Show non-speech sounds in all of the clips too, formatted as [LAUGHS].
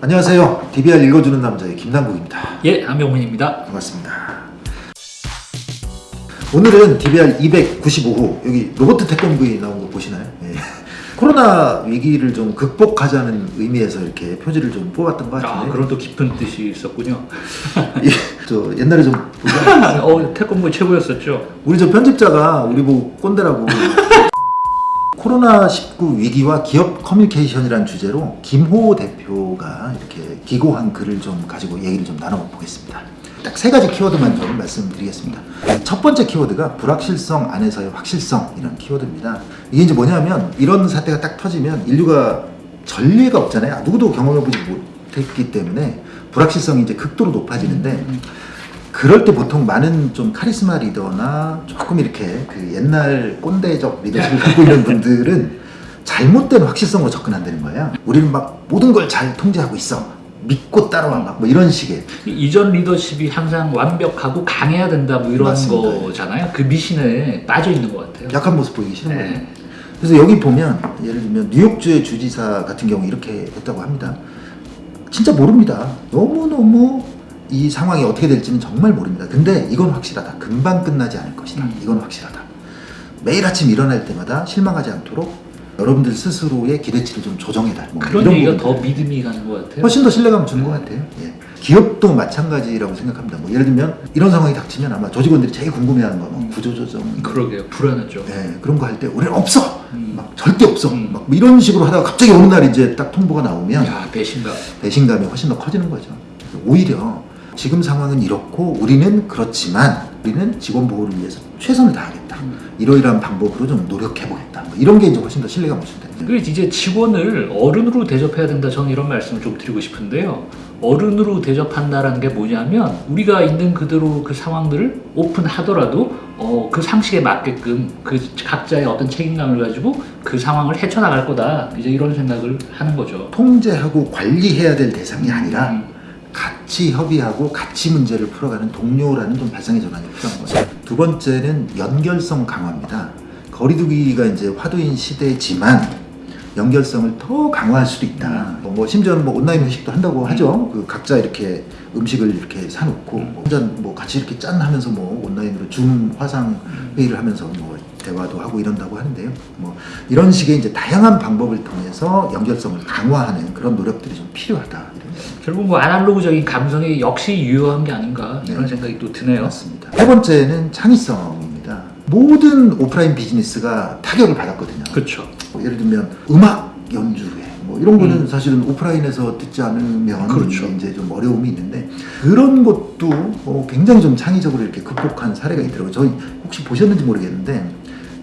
안녕하세요. DBR 읽어주는 남자의 김남국입니다. 예, 안병훈입니다. 반갑습니다. 오늘은 DBR 295호 여기 로버트 태권브이 나온 거 보시나요? 예. 코로나 위기를 좀 극복하자는 의미에서 이렇게 표지를 좀 뽑았던 것 아, 같은데 그런 또 깊은 뜻이 있었군요. [LAUGHS] 예, 저 옛날에 좀. [LAUGHS] 어, 태권부 최고였었죠. 우리 저 편집자가 우리 보고 꼰대라고 코로나19 위기와 기업 커뮤니케이션이라는 주제로 김호 대표가 이렇게 기고한 글을 좀 가지고 얘기를 좀 나눠보겠습니다. 딱 세 가지 키워드만 좀 말씀드리겠습니다. 첫 번째 키워드가 불확실성 안에서의 확실성이라는 키워드입니다. 이게 이제 뭐냐면 이런 사태가 딱 터지면 인류가 전례가 없잖아요. 누구도 경험해보지 못했기 때문에 불확실성이 이제 극도로 높아지는데 그럴 때 보통 많은 좀 카리스마 리더나 조금 이렇게 그 옛날 꼰대적 리더십을 [LAUGHS] 갖고 있는 분들은 잘못된 확실성으로 접근한다는 거예요. 우리는 막 모든 걸 잘 통제하고 있어. 믿고 따라와 막뭐 이런 식의 이전 리더십이 항상 완벽하고 강해야 된다 뭐 이런 맞습니다. 거잖아요. 그 미신에 빠져 있는 것 같아요. 약한 모습 보이기 싫은 거예요. 네. 그래서 여기 보면 예를 들면 뉴욕주의 주지사 같은 경우 이렇게 했다고 합니다. 진짜 모릅니다. 너무너무 이 상황이 어떻게 될지는 정말 모릅니다. 근데 이건 확실하다. 금방 끝나지 않을 것이다. 음. 이건 확실하다. 매일 아침 일어날 때마다 실망하지 않도록 여러분들 스스로의 기대치를 좀 조정해라. 뭐 그런 얘기가. 더 믿음이 가는 것 같아요. 훨씬 더 신뢰감을 주는 것 같아요. 예. 기업도 마찬가지라고 생각합니다. 뭐 예를 들면 이런 상황이 닥치면 아마 조직원들이 제일 궁금해하는 거뭐 음. 구조조정, 그러게요. 불안하죠. 네, 그런 거 할 때 우리는 없어. 음. 막 절대 없어. 음. 막뭐 이런 식으로 하다가 갑자기 어느 날 이제 딱 통보가 나오면 야, 배신감. 배신감이 훨씬 더 커지는 거죠. 오히려 지금 상황은 이렇고 우리는 그렇지만 우리는 직원 보호를 위해서 최선을 다하겠다. 음. 이러이러한 방법으로 좀 노력해 보겠다. 뭐 이런 게 이제 훨씬 더 신뢰감을 준다. 그리고 이제 직원을 어른으로 대접해야 된다. 저는 이런 말씀을 좀 드리고 싶은데요. 어른으로 대접한다라는 게 뭐냐면 우리가 있는 그대로 그 상황들을 오픈하더라도 어, 그 상식에 맞게끔 그 각자의 어떤 책임감을 가지고 그 상황을 헤쳐나갈 거다. 이제 이런 생각을 하는 거죠. 통제하고 관리해야 될 대상이 아니라 음. 같이 협의하고 같이 문제를 풀어가는 동료라는 좀 발상의 전환이 필요한 거죠. 두 번째는 연결성 강화입니다. 거리두기가 이제 화두인 시대지만 연결성을 더 강화할 수도 있다. 뭐, 뭐 심지어는 뭐 온라인 회식도 한다고 하죠. 그 각자 이렇게 음식을 이렇게 사놓고 뭐 혼자 뭐 같이 이렇게 짠 하면서 뭐 온라인으로 줌 화상 회의를 하면서 뭐 대화도 하고 이런다고 하는데요. 뭐 이런 식의 이제 다양한 방법을 통해서 연결성을 강화하는 그런 노력들이 좀 필요하다. 결국 뭐 아날로그적인 감성이 역시 유효한 게 아닌가 이런 네. 생각이 또 드네요. 맞습니다. 세 번째는 창의성입니다. 모든 오프라인 비즈니스가 타격을 받았거든요. 그렇죠. 뭐 예를 들면 음악 연주회 뭐 이런 거는 음. 사실은 오프라인에서 듣지 않으면 그렇죠. 이제 좀 어려움이 있는데 그런 것도 어, 굉장히 좀 창의적으로 이렇게 극복한 사례가 있더라고요. 저희 혹시 보셨는지 모르겠는데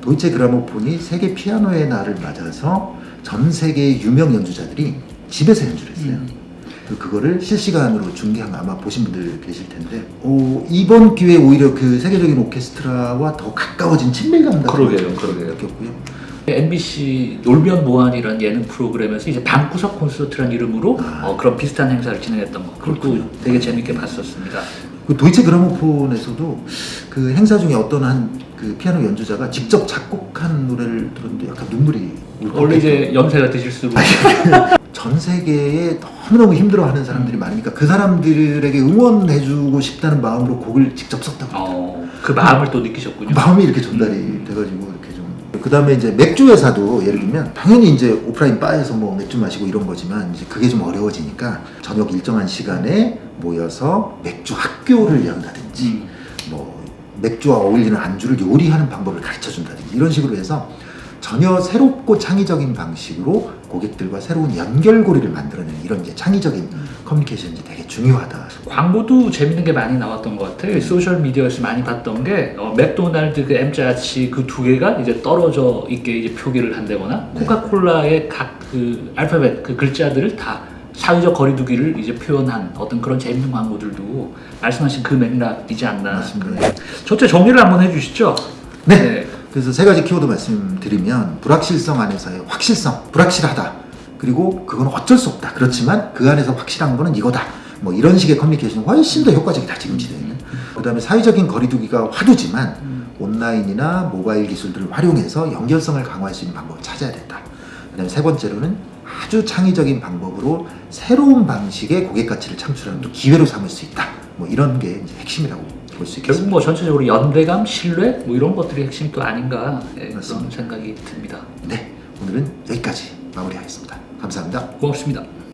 도이체 그라모폰이 세계 피아노의 날을 맞아서 전 세계의 유명 연주자들이 집에서 연주를 했어요. 음. 그- 그거를 실시간으로 중계한 거 아마 보신 분들 계실 텐데 어, 이번 기회에 오히려 그 세계적인 오케스트라와 더 가까워진 친밀감 같은 그러게요, 걸 그러게요. 느꼈고요. MBC 놀면 뭐하니라는 예능 프로그램에서 이제 방구석 콘서트라는 이름으로 아. 어, 그런 비슷한 행사를 진행했던 거 그것도. 되게 재밌게 봤었습니다. 그 도이체 그라모폰에서도 그 행사 중에 어떤 한 그 피아노 연주자가 직접 작곡한 노래를 들었는데 약간 눈물이 원래 이제 연세가 드실수록 [LAUGHS] 전 세계에 너무너무 힘들어하는 사람들이 많으니까 그 사람들에게 응원해주고 싶다는 마음으로 곡을 직접 썼다고 어, 그 마음을 또 느끼셨군요. 마음이 이렇게 전달이 돼가지고 이렇게 좀. 그 다음에 이제 맥주 회사도 예를 들면 당연히 이제 오프라인 바에서 뭐 맥주 마시고 이런 거지만 이제 그게 좀 어려워지니까 저녁 일정한 시간에 모여서 맥주 학교를 연다든지 음. 뭐 맥주와 어울리는 안주를 요리하는 방법을 가르쳐 준다든지 이런 식으로 해서 전혀 새롭고 창의적인 방식으로 고객들과 새로운 연결고리를 만들어내는 이런 이제 창의적인 커뮤니케이션이 되게 중요하다. 광고도 재밌는 게 많이 나왔던 것 같아요. social media에서 많이 봤던 게 어, 맥도날드 그 M자치 그 두 개가 이제 떨어져 있게 이제 표기를 한다거나 네. 코카콜라의 각 그 알파벳 그 글자들을 다 사회적 거리두기를 이제 표현한 어떤 그런 재밌는 광고들도 말씀하신 그 맥락이지 않나. 맞습니다. 첫째 정리를 한번 해주시죠. 네. 그래서 세 가지 키워드 말씀드리면 불확실성 안에서의 확실성, 불확실하다. 그리고 그건 어쩔 수 없다. 그렇지만 그 안에서 확실한 거는 이거다. 뭐 이런 식의 커뮤니케이션이 훨씬 더 효과적이다. 지금 시대에는. 그 다음에 사회적인 거리 두기가 화두지만 온라인이나 모바일 기술들을 활용해서 연결성을 강화할 수 있는 방법을 찾아야 된다. 그 다음에 세 번째로는 아주 창의적인 방법으로 새로운 방식의 고객 가치를 창출하는 또 기회로 삼을 수 있다. 뭐 이런 게 이제 핵심이라고 볼수 결국 있겠습니다. 뭐 전체적으로 연대감, 신뢰 뭐 이런 것들이 핵심 또 아닌가 예, 그런. 생각이 듭니다. 네, 오늘은 여기까지 마무리하겠습니다. 감사합니다. 고맙습니다.